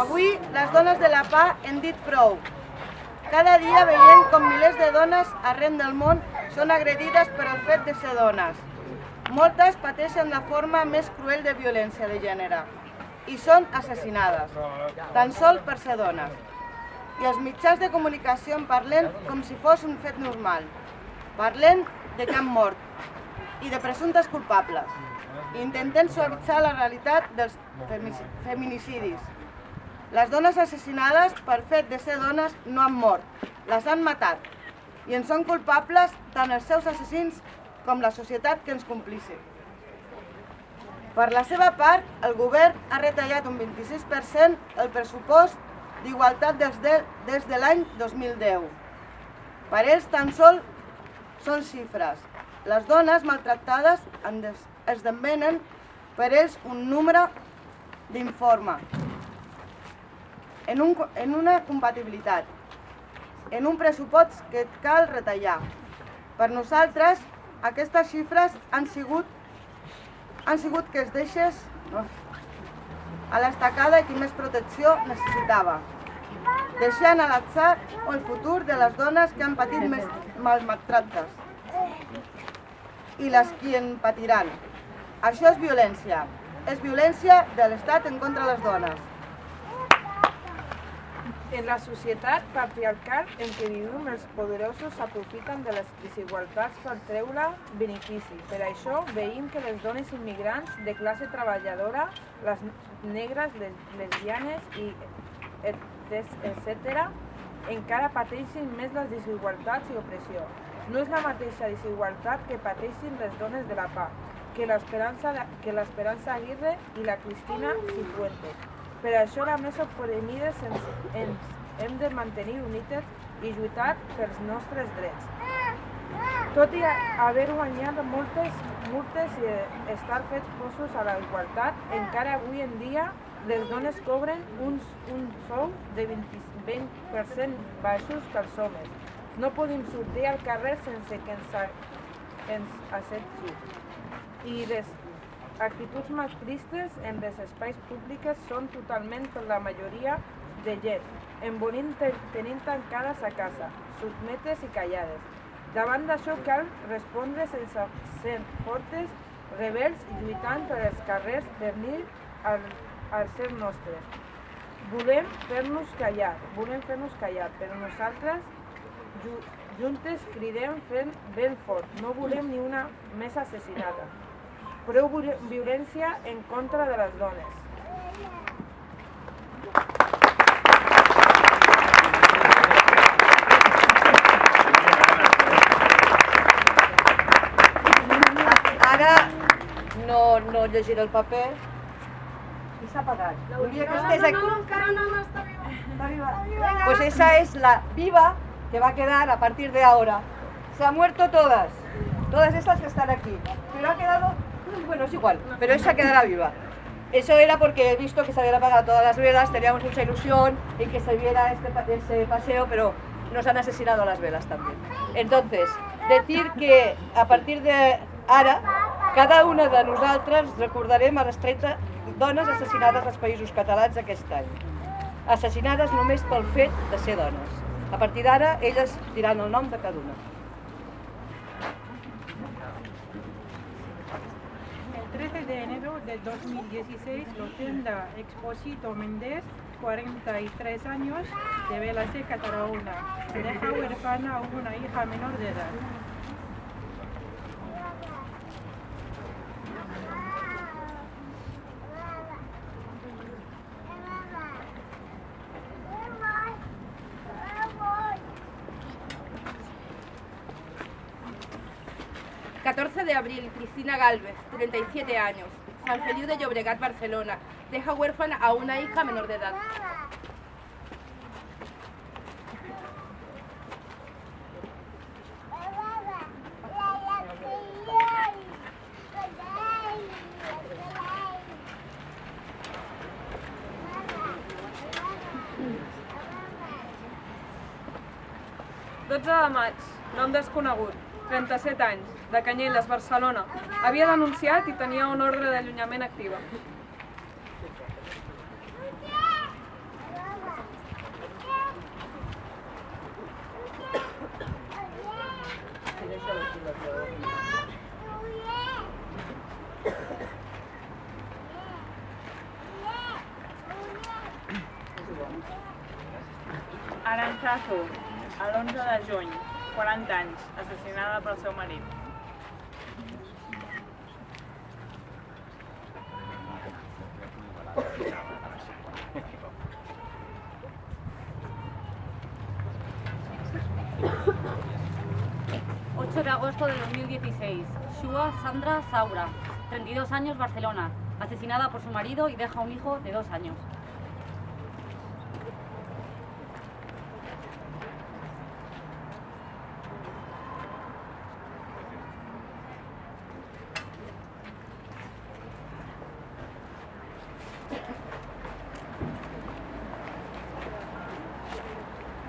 Avui, les dones de la PA hem dit prou. Cada dia veiem com milers de dones arreu del món són agredides per el fet de ser dones. Moltes pateixen la forma més cruel de violència de gènere i són assassinades, tan sol per ser dones. I els mitjans de comunicació en parlen com si fos un fet normal. Parlen de cap mort i de presumptes culpables. Intentem suavitzar la realitat dels feminicidis. Les dones assassinades per fet de ser dones no han mort, les han matat. I en són culpables tant els seus assassins com la societat que ens complici. Per la seva part, el govern ha retallat un 26% el pressupost d'igualtat des de, de l'any 2010. Per ells tan sol són xifres. Les dones maltractades esdevenen per ells un número d'informe, en, un, en una compatibilitat, en un pressupost que cal retallar. Per nosaltres, aquestes xifres han sigut, han sigut que es deixés a l'estacada qui més protecció necessitava, deixant a l'atzar el futur de les dones que han patit més maltractes i les qui en patiran. Això és violència. És violència de l'Estat en contra les dones. En la societat patriarcal en què vivim, els poderosos s'aprofiten de les desigualtats per treure benefici. Per això veiem que les dones immigrants de classe treballadora, les negres, les lesbianes i etc., encara pateixin més les desigualtats i opressió. No és la mateixa desigualtat que pateixin les dones de la PA, que l'Esperança Aguirre i la Cristina Cifuentes. Per això la Mesa Opprimides ens, ens hem de mantenir unites i lluitar pels nostres drets. Tot i haver guanyat moltes multes i estar fets posos a la igualtat, encara avui en dia les dones cobren uns, un sou de 20%, 20 baixos que els homes. No podem sortir al carrer sense que ens, ens accepti. I les actituds masclistes en els espais públics són totalment per la majoria de gent, envolint tenint tancades a casa, sotmetes i callades. Davant d'això cal respondre sense ser fortes, rebels i lluitant per els carrers per dir al, al ser nostre. Volem fer-nos callar, volem fer-nos callar, però nosaltres juntes cridem fent ben fort, no volem ni una més assassinada prou violència en contra de les dones. Ara no, no llegiré el paper. Apagat. Volia que estés aquí. No, encara no, no, està viva. Está viva. Pues esa es la viva que va a quedar a partir de ahora. Se han muerto todas, todas estas que están aquí. Pero ha quedado bueno, es igual, pero esa quedará viva. Eso era porque he visto que se habían apagado todas las velas, teníamos mucha ilusión en que se viera este, este paseo, pero nos han asesinado las velas también. Entonces, decir que a partir de ara, cada una de nosaltres recordarem a les 30 dones assassinades als països catalans aquest any. Assassinades només pel fet de ser dones. A partir d'ara, elles diran el nom de cada una. 13 de enero del 2016, Rotunda Exposito Méndez, 43 años, de Belaseca, Tarragona. Deja huérfana a una hija menor de edad. Cristina Galvez, 37 años, San Feliu de Llobregat, Barcelona. Deja huérfana a una hija menor de edad. de maig, nom desconegut. 37 anys, de Canyelles, Barcelona. Havia denunciat i tenia una ordre d'allunyament activa. Aranzazu, a l'11 de juny, 40 anys, assassinada pel seu marit. de agosto de 2016. Shua Sandra Saura, 32 años, Barcelona. Asesinada por su marido y deja un hijo de dos años.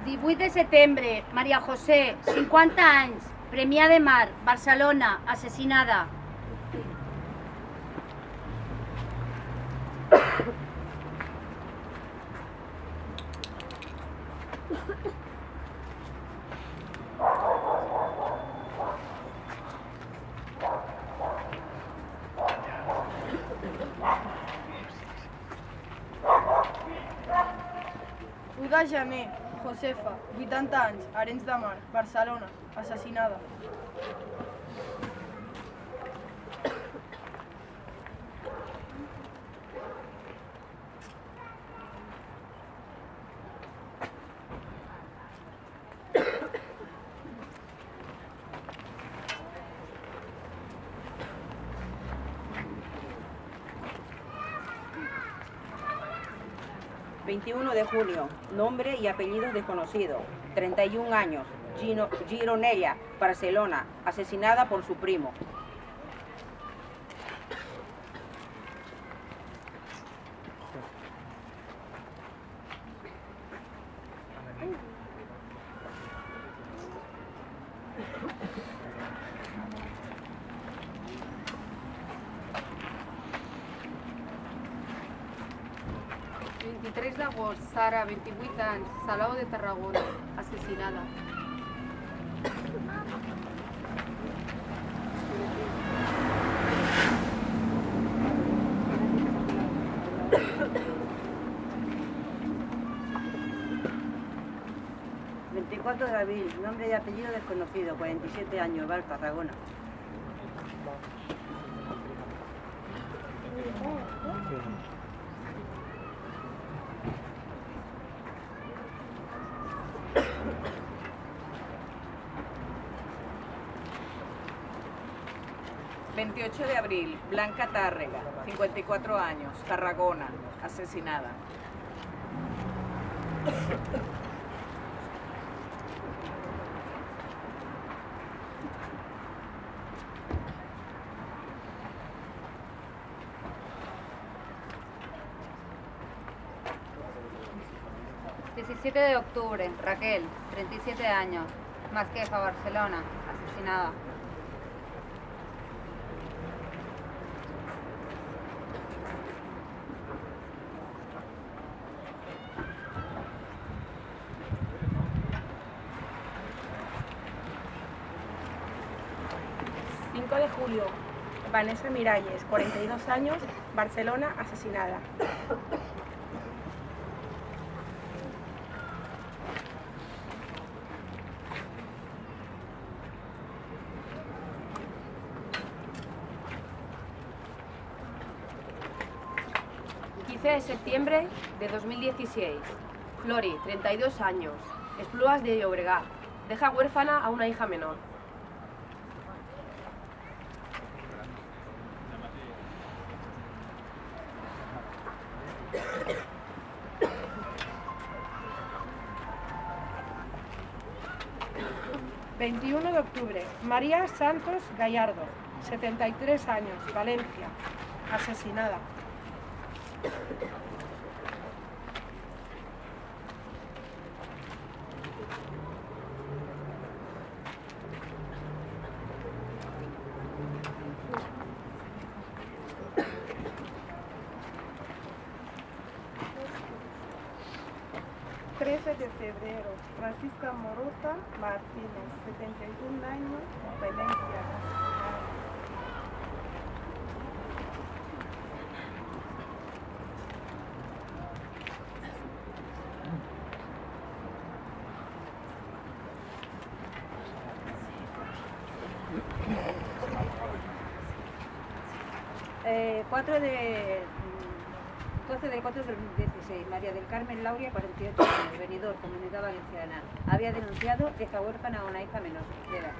de setembre, Maria José, 50 anys, Premià de Mar, Barcelona, assassinada. de Josefa, 80 anys, Arenys de Mar, Barcelona, assassinada. ...21 de junio, nombre y apellidos desconocidos, 31 años, Gino, Gironella, Barcelona, asesinada por su primo. D'agost, Sara, 28 anys, Salou de Tarragona, assassinada. de abril, nombre y apellido desconocido, 47 años, Val, Tarragona. 28 de Blanca Tárrega, 54 años, Tarragona, asesinada. ...17 de octubre, Raquel, 37 años, Masquefa, Barcelona, asesinada. 5 de julio, Vanessa Miralles, 42 años, Barcelona, asesinada. de septiembre de 2016. Flori, 32 años, Esplugas de Llobregat. Deja huérfana a una hija menor. 21 de octubre, María Santos Gallardo, 73 años, Valencia, asesinada. 12 de febrero, Francisca Morota Martínez, 71 años, Valencia. Eh, 4 de... mm, 12 del 4 del 2016, María del Carmen Lauria, 48 años, venidor, Comunidad Valenciana. Había denunciado deja huérfana a una hija menor de edad.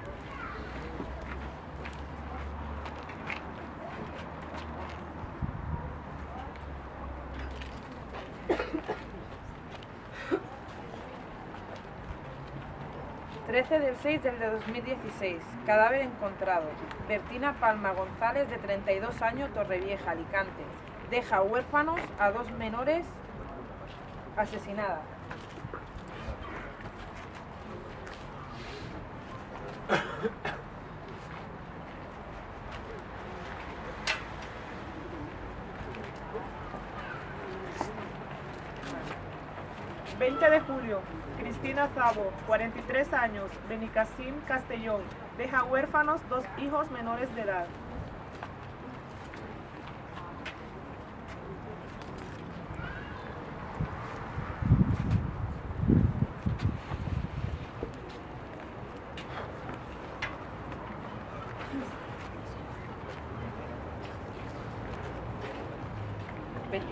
...13 del 6 del de 2016... ...cadáver encontrado... ...Bertina Palma González, de 32 años, Torrevieja, Alicante... ...deja huérfanos a dos menores... ...asesinada... 20 de julio, Cristina Zabo, 43 años, Benicassim, Castellón. Deja huérfanos dos hijos menores de edad.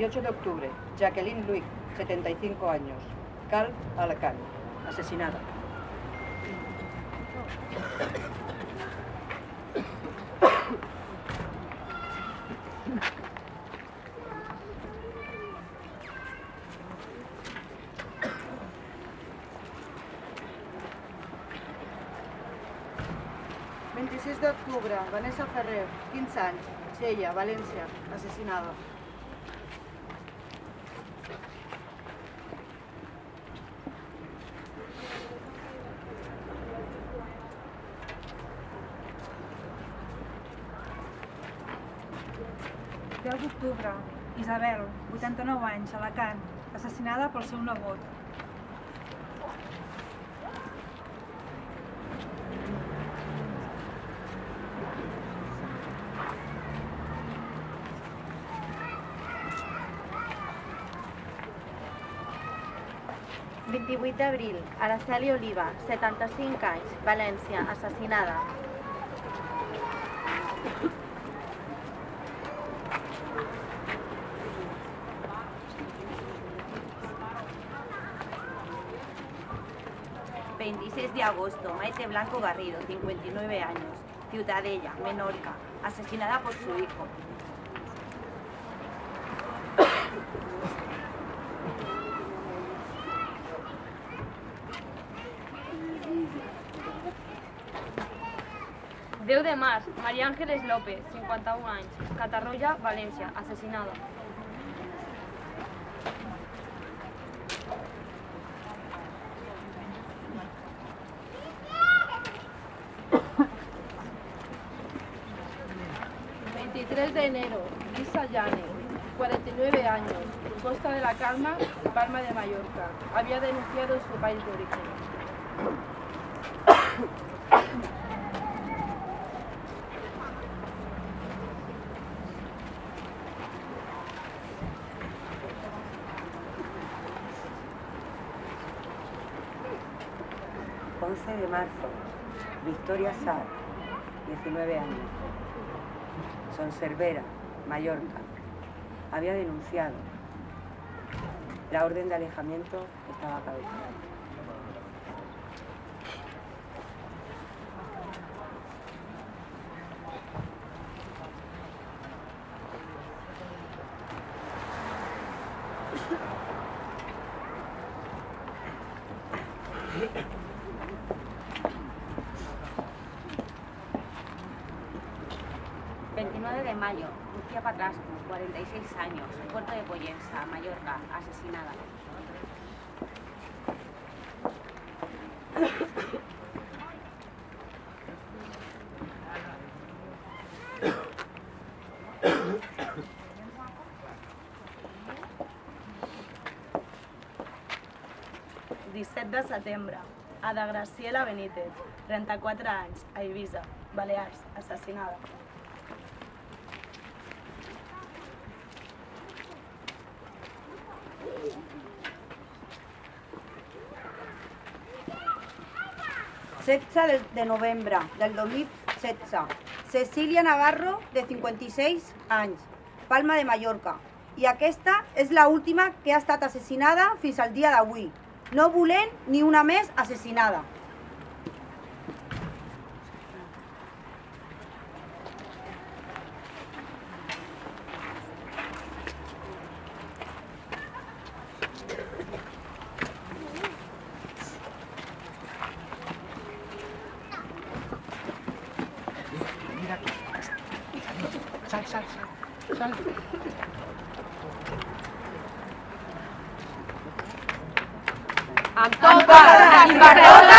28 de octubre, Jacqueline Luig, 75 años, Cal, Alacant, asesinada. El 26 d'octubre, Vanessa Ferrer, 15 anys, Xella, València, assassinada. El 10 d'octubre, Isabel, 89 anys, Alacant, assassinada pel seu nebot. El 28 d'abril, Araceli Oliva, 75 anys, València, assassinada. 26 de agosto, Maite Blanco Garrido, 59 años, Ciutadella, Menorca, asesinada por su hijo. Déu de març, Maria Àngeles López, 51 anys, Catarroja, València, assassinada. El 23 de enero, Lisa Llane, 49 años, Costa de la Calma, Palma de Mallorca. Había denunciado en su país de origen. El 11 de marzo, Victoria Sar, 19 años, Sonservera, Mallorca. Había denunciado. La orden de alejamiento estaba caducada. 29 de mayo, Lucía Patrasco, 46 años, Puerto de Pollensa, Mallorca, asesinada. de setembre, Ada Graciela Benítez, 34 anys, a Eivissa, Balears, assassinada. Setze de, de novembre del 2016. Cecília Navarro, de 56 anys, Palma de Mallorca. I aquesta és la última que ha estat assassinada fins al dia d'avui. No volent ni una més assassinada. sal. Antopa,